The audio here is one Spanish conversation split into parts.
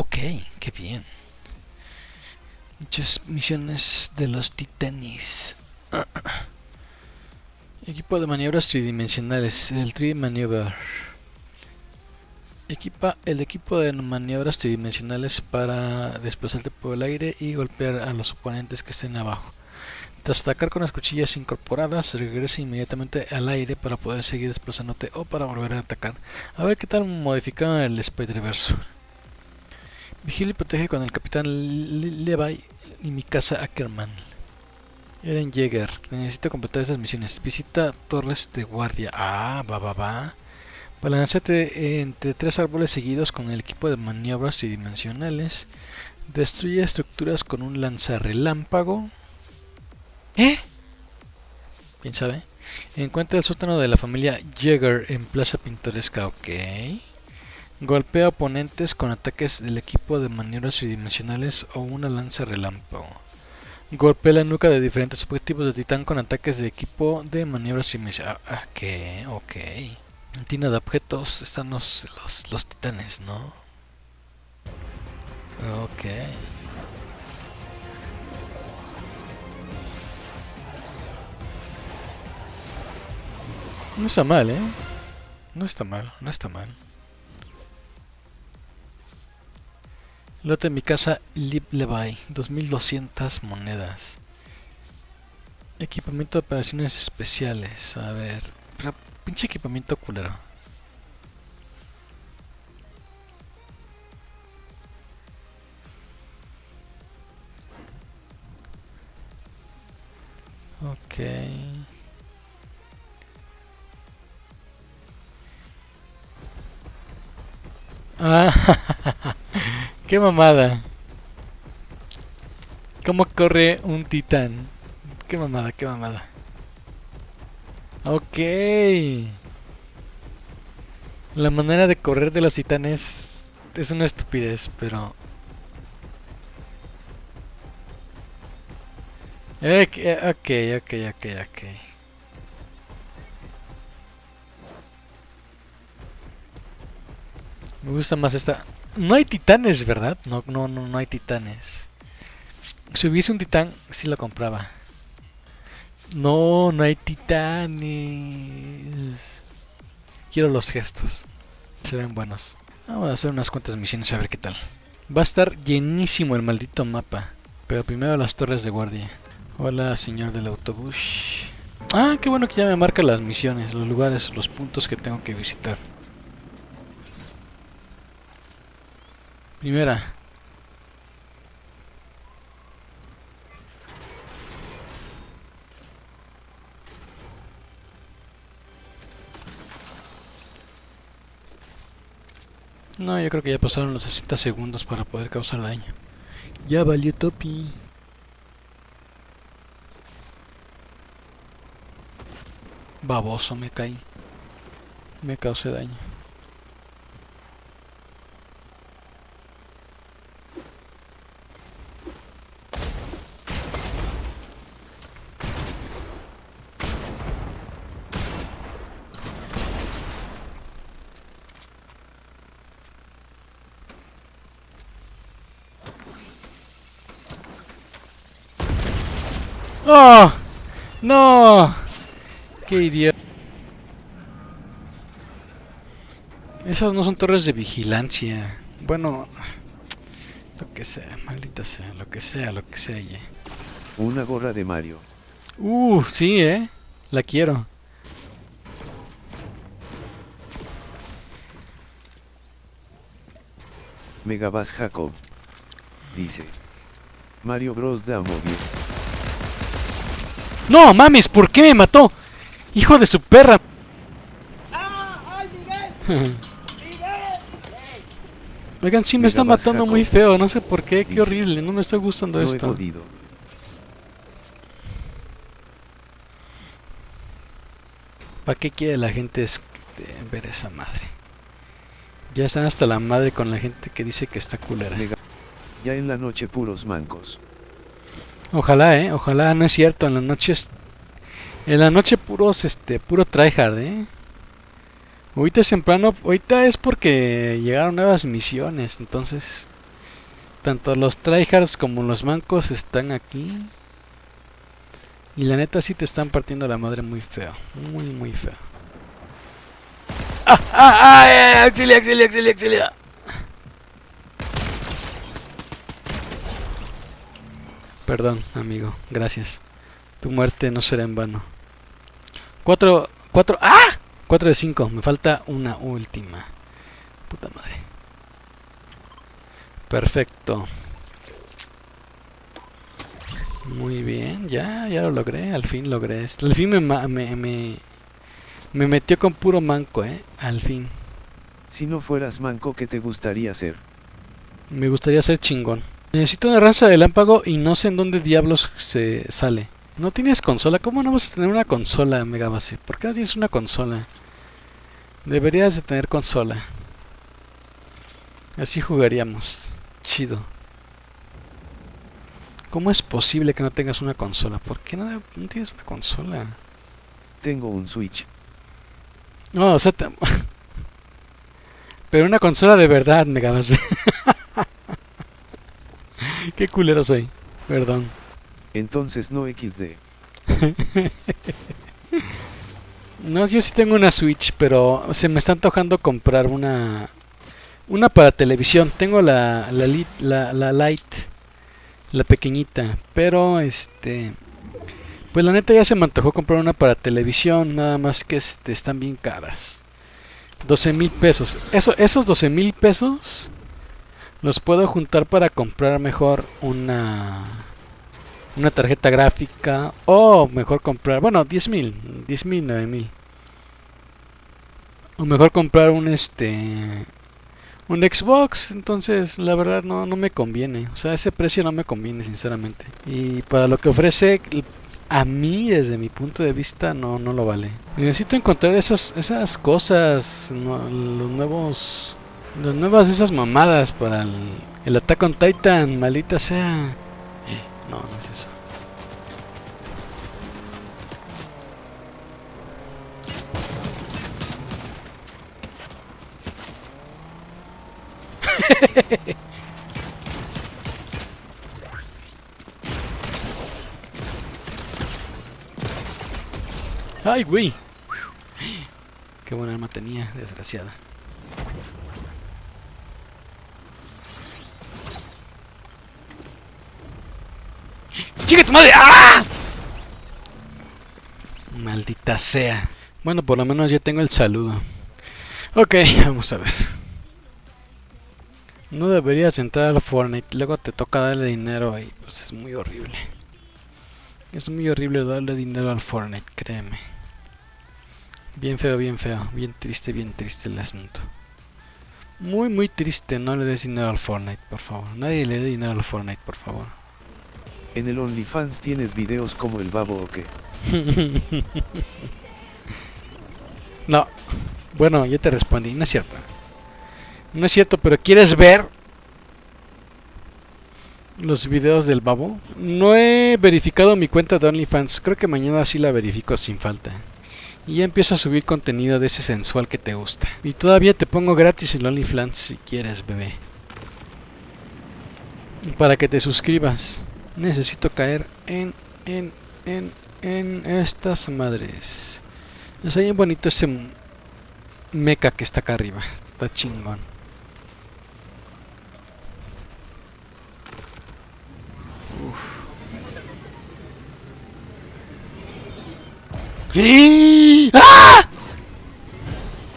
Ok, qué bien. Muchas misiones de los titanes. Equipo de maniobras tridimensionales, el 3D Maneuver. Equipa el equipo de maniobras tridimensionales para desplazarte por el aire y golpear a los oponentes que estén abajo. Tras atacar con las cuchillas incorporadas, regresa inmediatamente al aire para poder seguir desplazándote o para volver a atacar. A ver qué tal modificaron el Spider-Verse. Vigila y protege con el Capitán Levi y mi casa Ackerman. Eren Jäger, necesito completar esas misiones. Visita torres de guardia. Ah, va, va, va. Balanceate entre tres árboles seguidos con el equipo de maniobras tridimensionales. Destruye estructuras con un lanzarrelámpago. ¿Eh? ¿Quién sabe? Encuentra el sótano de la familia Jäger en Plaza Pintoresca. Ok. Golpea oponentes con ataques del equipo de maniobras tridimensionales o una lanza relámpago. Golpea la nuca de diferentes objetivos de titán con ataques de equipo de maniobras tridimensionales. Ah, ok, ok. En tina de objetos están los, los, los titanes, ¿no? Ok. No está mal, ¿eh? No está mal, no está mal. Lote en mi casa Lip Levi, 2200 monedas. Equipamiento de operaciones especiales. A ver, pinche equipamiento culero. Ok. Ah, qué mamada. ¿Cómo corre un titán? Qué mamada, qué mamada. Ok. La manera de correr de los titanes es una estupidez, pero... Ok, ok, ok, ok. Me gusta más esta... No hay titanes, ¿verdad? No, no, no, no hay titanes. Si hubiese un titán, sí lo compraba. No, no hay titanes. Quiero los gestos. Se ven buenos. Vamos a hacer unas cuantas misiones a ver qué tal. Va a estar llenísimo el maldito mapa. Pero primero las torres de guardia. Hola, señor del autobús. Ah, qué bueno que ya me marca las misiones, los lugares, los puntos que tengo que visitar. Primera. No, yo creo que ya pasaron los 60 segundos para poder causar daño. Ya valió Topi. Baboso me caí. Me causé daño. ¡Oh! ¡No! ¡Qué idiota! Esas no son torres de vigilancia. Bueno, lo que sea, maldita sea, lo que sea, lo que sea. Una gorra de Mario. Uh, sí, eh. La quiero. Megabas Jacob. Dice. Mario Bros. da móvil. ¡No, mames! ¿Por qué me mató? ¡Hijo de su perra! Oigan, sí me está Megabas matando muy feo, no sé por qué, qué horrible, no me está gustando No esto. ¿Para qué quiere la gente este, ver esa madre? Ya están hasta la madre con la gente que dice que está culera. Ya en la noche puros mancos. Ojalá, eh, ojalá, no es cierto, en la noche es... En la noche puros, este, puro tryhard, eh. Ahorita es temprano, ahorita es porque llegaron nuevas misiones, entonces... tanto los tryhards como los mancos están aquí. Y la neta sí te están partiendo la madre muy feo. Muy, muy feo. ¡Ah! ¡Ah! ¡Ah! ¡Auxilia, auxilia, auxilia, auxilia! Perdón, amigo. Gracias. Tu muerte no será en vano. Cuatro... Cuatro... ¡Ah! Cuatro de cinco. Me falta una última. Puta madre. Perfecto. Muy bien, ya, ya lo logré, al fin logré esto. Al fin me, me, me, me metió con puro manco, eh, al fin. Si no fueras manco, ¿qué te gustaría ser? Me gustaría ser chingón. Necesito una raza de lámpago y no sé en dónde diablos se sale. ¿No tienes consola? ¿Cómo no vas a tener una consola, Megabase? ¿Por qué no tienes una consola? Deberías de tener consola. Así jugaríamos. Chido. ¿Cómo es posible que no tengas una consola? ¿Por qué no, no tienes una consola? Tengo un Switch. No, o sea... te- Pero una consola de verdad, Megabase. Qué culero soy. Perdón. Entonces no XD. No, yo sí tengo una Switch, pero se me está antojando comprar una una para televisión. Tengo la la, la, la Lite, la pequeñita, pero este pues la neta ya se me antojó comprar una para televisión, nada más que este están bien caras. 12 mil pesos. Eso, esos 12 mil pesos los puedo juntar para comprar mejor una una tarjeta gráfica o mejor comprar, bueno, 10 mil, 10 mil, 9 mil. O mejor comprar un este un Xbox, entonces la verdad no, no me conviene, o sea, ese precio no me conviene sinceramente. Y para lo que ofrece a mí desde mi punto de vista no, no lo vale. Necesito encontrar esas, esas cosas, los nuevos las nuevas esas mamadas para el, el Attack on Titan, maldita sea. No, no es eso. ¡Ay, güey! Qué buena arma tenía, desgraciada. ¡Chica tu madre! ¡Ah! Maldita sea. Bueno, por lo menos ya tengo el saludo. Ok, vamos a ver. No deberías entrar al Fortnite, luego te toca darle dinero y pues es muy horrible. Es muy horrible darle dinero al Fortnite, créeme. Bien feo, bien feo, bien triste, bien triste el asunto. Muy, muy triste, no le des dinero al Fortnite, por favor. Nadie le dé dinero al Fortnite, por favor. En el OnlyFans tienes videos como el babo o qué. no. Bueno, ya te respondí, no es cierto. No es cierto, pero ¿quieres ver los videos del babo? No he verificado mi cuenta de OnlyFans. Creo que mañana sí la verifico sin falta. Y ya empiezo a subir contenido de ese sensual que te gusta. Y todavía te pongo gratis el OnlyFans si quieres, bebé. Para que te suscribas. Necesito caer en, en, en, en estas madres. Está bien bonito ese meca que está acá arriba. Está chingón. Uf. ¡Ah!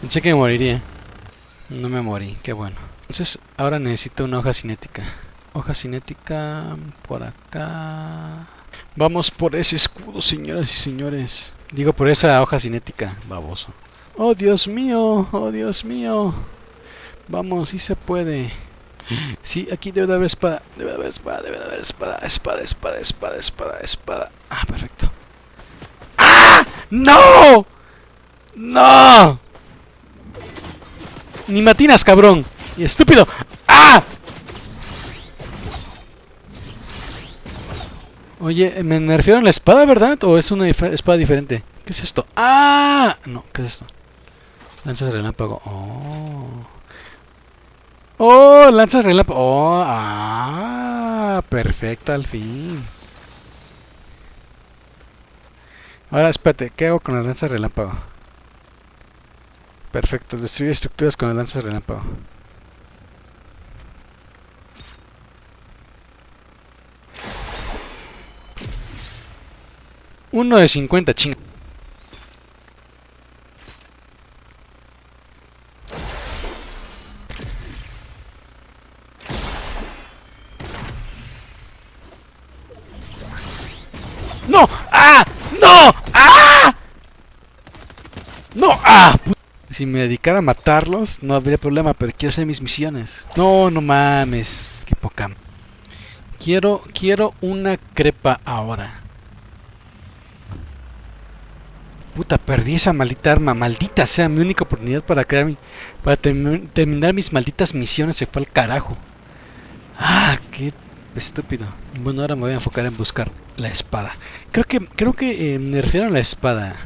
Pensé que me moriría. No me morí, qué bueno. Entonces, ahora necesito una hoja cinética. Hoja cinética por acá. Vamos por ese escudo, señoras y señores. Digo por esa hoja cinética, baboso. Oh, Dios mío, oh, Dios mío. Vamos, sí se puede. Sí, aquí debe de haber espada. Debe de haber espada, debe de haber espada. Espada, espada, espada, espada, espada. Ah, perfecto. ¡Ah! ¡No! ¡No! Ni matinas, cabrón. Y estúpido. ¡Ah! Oye, me nerfearon la espada, ¿verdad? ¿O es una dif- espada diferente? ¿Qué es esto? ¡Ah! No, ¿qué es esto? Lanzas relámpago. Oh. ¡Oh! Lanzas relámpago. ¡Oh! ¡Ah! Perfecto, al fin. Ahora, espérate. ¿Qué hago con las lanzas relámpago? Perfecto. Destruye estructuras con las lanzas relámpago. Uno de 50, chinga. ¡No! ¡Ah! ¡No! ¡Ah! ¡No! ¡Ah! Si me dedicara a matarlos, no habría problema, pero quiero hacer mis misiones. No, no mames. Qué poca. Quiero, quiero una crepa ahora. Puta, perdí esa maldita arma. Maldita sea, mi única oportunidad para crear mi, para terminar mis malditas misiones se fue al carajo. Ah, qué estúpido. Bueno, ahora me voy a enfocar en buscar la espada. Creo que creo que eh, me refiero a la espada.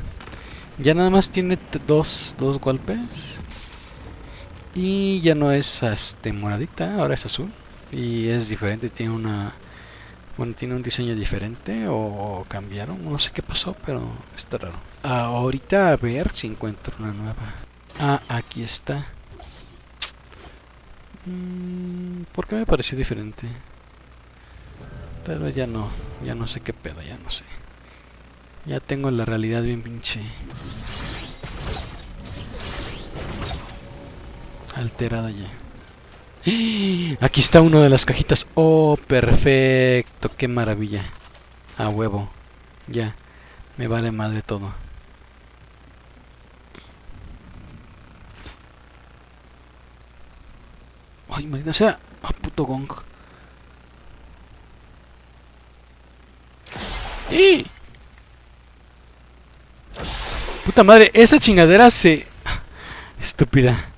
Ya nada más tiene dos, dos golpes. Y ya no es este moradita, ahora es azul. Y es diferente, tiene una bueno, tiene un diseño diferente o, cambiaron, no sé qué pasó, pero está raro. Ahorita a ver si encuentro una nueva. Ah, aquí está. Mm, ¿Por qué me pareció diferente? Pero ya no, ya no sé qué pedo, ya no sé. Ya tengo la realidad bien pinche. Alterada ya. Aquí está uno de las cajitas. Oh, perfecto. Qué maravilla. A huevo. Ya. Me vale madre todo. Ay, maldita sea. Puto gong. ¡Eh! Puta madre, esa chingadera se... Estúpida.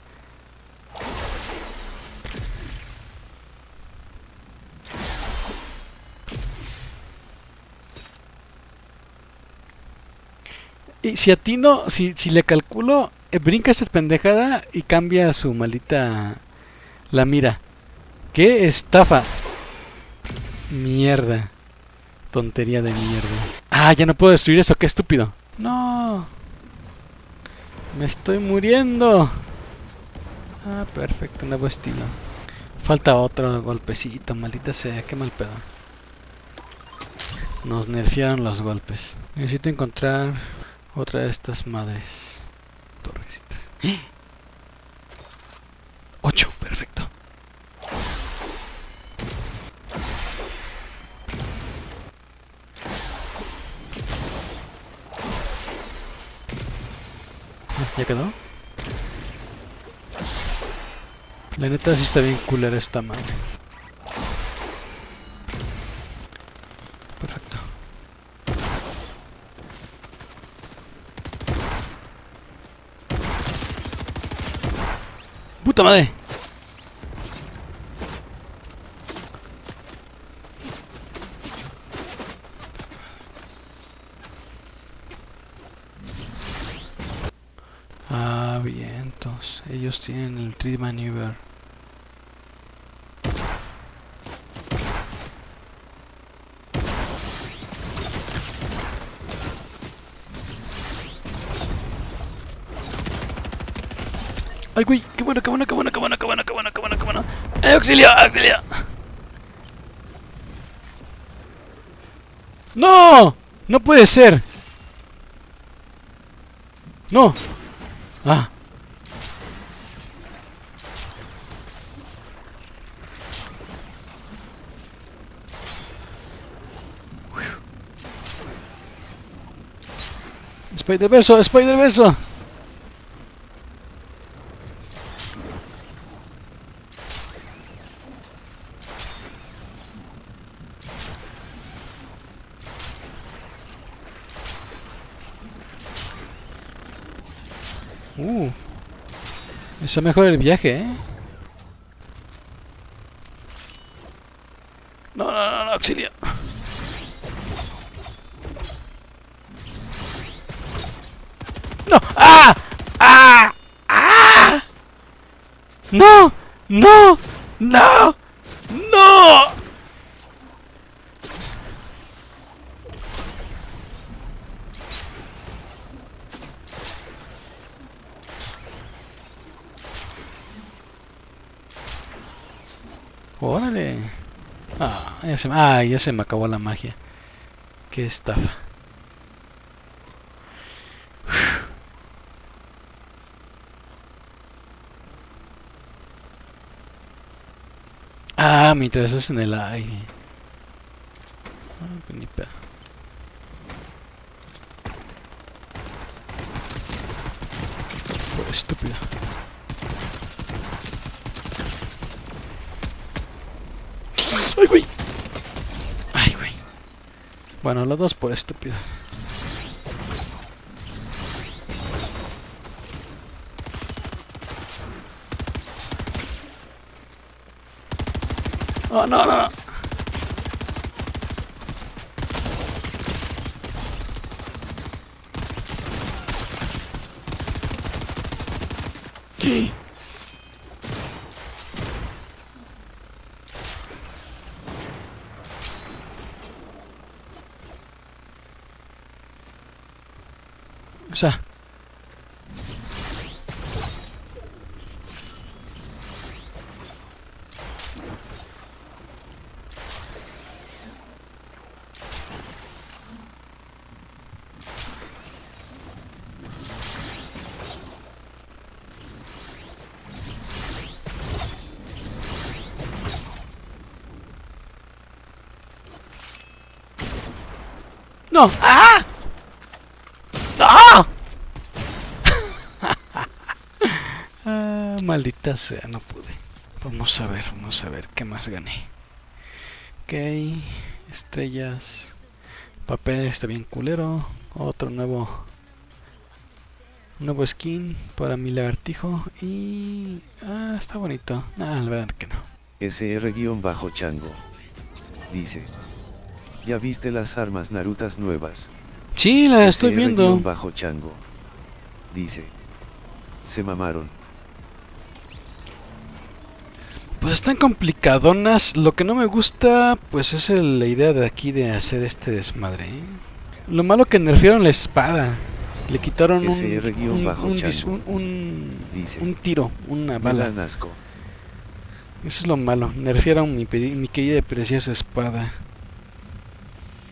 Y si atino, si, si le calculo, eh, brinca esa pendejada y cambia su maldita... La mira. ¡Qué estafa! Mierda. Tontería de mierda. Ah, ya no puedo destruir eso, qué estúpido. No. Me estoy muriendo. Ah, perfecto, nuevo estilo. Falta otro golpecito, maldita sea, qué mal pedo. Nos nerfearon los golpes. Necesito encontrar otra de estas madres. Torrecitas. ¡Ocho! Perfecto. ¿Ya quedó? La neta sí está bien culera esta madre. ¡Puta madre! Ah, vientos. Ellos tienen el Tree Maneuver. ¡Ay, güey! ¡Qué bueno, qué bueno, qué bueno, qué bueno, qué bueno, qué bueno, qué bueno, qué bueno! ¡Eh, auxilio, auxilio! ¡No! ¡No puede ser! ¡No! ¡Ah! Spider-Verso, Spider-Verso. Uh. Eso mejor el viaje, ¿eh? No, no, no, no, auxilio. ¡No! ¡Ah! ¡Ah! ¡Ah! ¡No! ¡No! ¡No! ¡No! ¡Órale! Ah, ah, ya se me acabó la magia. Qué estafa. Ah, mientras es en el aire. Ah, estúpido. ¡Ay, güey! ¡Ay, güey! Bueno, los dos por estúpido. Oh, no, no. O sea, No. ¡Ah! ¡Ah! Ah, maldita sea, no pude. Vamos a ver, vamos a ver qué más gané. Ok, estrellas. Papel está bien culero. Otro nuevo. Nuevo skin para mi lagartijo. Y. Ah, está bonito. Ah, la verdad que no. SR-Chango. Dice. ¿Ya viste las armas narutas nuevas? Sí, la estoy viendo. bajo chango. Dice. Se mamaron. Pues están complicadonas. Lo que no me gusta, pues es el- la idea de aquí de hacer este desmadre. ¿eh? Lo malo que nerfearon la espada. Le quitaron un, un, bajo un Dice. un tiro, una bala. Eso es lo malo. Nerfearon mi, mi querida y preciosa espada.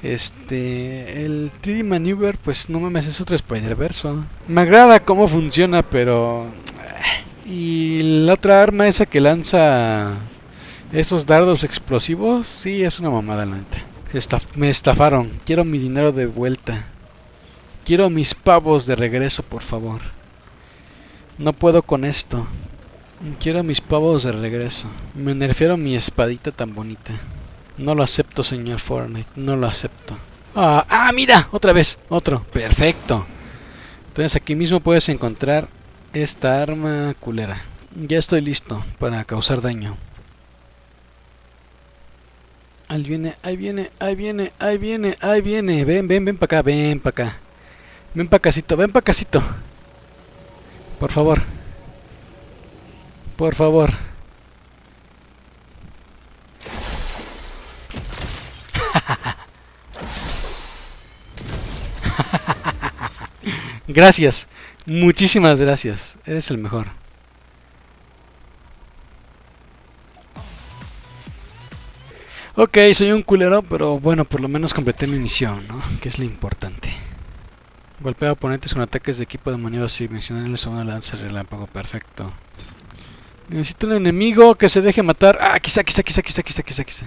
Este. El 3D Maneuver, pues no mames, es otro Spider-Verse. Me agrada cómo funciona, pero. Y la otra arma, esa que lanza esos dardos explosivos, sí, es una mamada, la neta. Me estafaron. Quiero mi dinero de vuelta. Quiero mis pavos de regreso, por favor. No puedo con esto. Quiero mis pavos de regreso. Me nerfearon mi espadita tan bonita. No lo acepto, señor Fortnite. No lo acepto. Ah, ah, mira, otra vez, otro. Perfecto. Entonces aquí mismo puedes encontrar esta arma culera. Ya estoy listo para causar daño. Ahí viene, ahí viene, ahí viene, ahí viene, ahí viene. Ven, ven, ven para acá, ven para acá. Ven para casito, ven para casito. Por favor. Por favor. Gracias. Muchísimas gracias. Eres el mejor. Ok, soy un culero, pero bueno, por lo menos completé mi misión, ¿no? Que es lo importante. Golpea a oponentes con ataques de equipo de maniobras dimensionales o una lanza relámpago. Perfecto. Necesito un enemigo que se deje matar. Ah, quizá, quizá, quizá, quizá, quizá, quizá, quizá.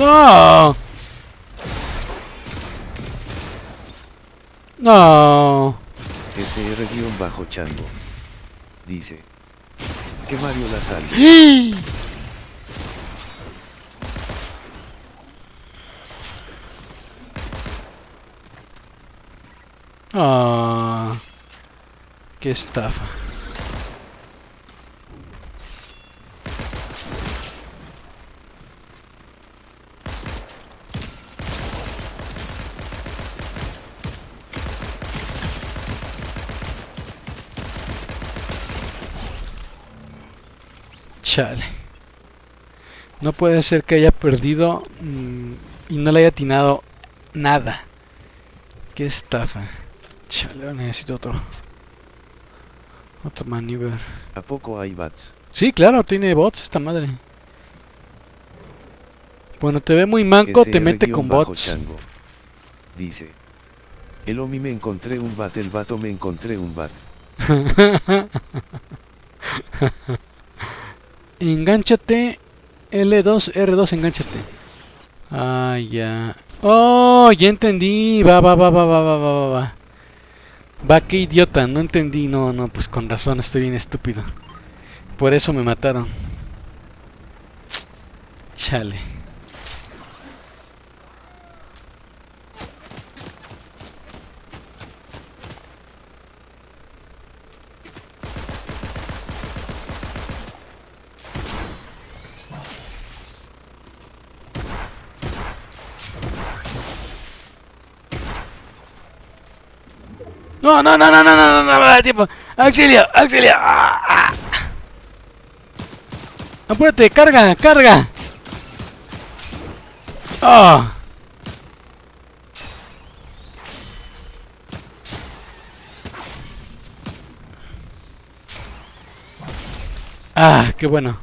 No. No. SR-Chango. Dice. Que Mario la salve. Ah, qué estafa. Chale. No puede ser que haya perdido mm, y no le haya atinado nada. Qué estafa. Chale, necesito otro. Otro maneuver. ¿A poco hay bats? Sí, claro, tiene bots esta madre. Bueno, te ve muy manco, te mete con bots. chango. Dice. El Omi me encontré un bat, el vato me encontré un bat. Engánchate. L2, R2, enganchate. Ah, ya. Oh, ya entendí. Va, va, va, va, va, va, va, va. Va, qué idiota. No entendí. No, no, pues con razón. Estoy bien estúpido. Por eso me mataron. Chale. No, no, no, no, no, no, no, no, me da tiempo. Auxilio, auxilio. Ah. Apúrate, carga, carga. Ah. Ah, qué bueno.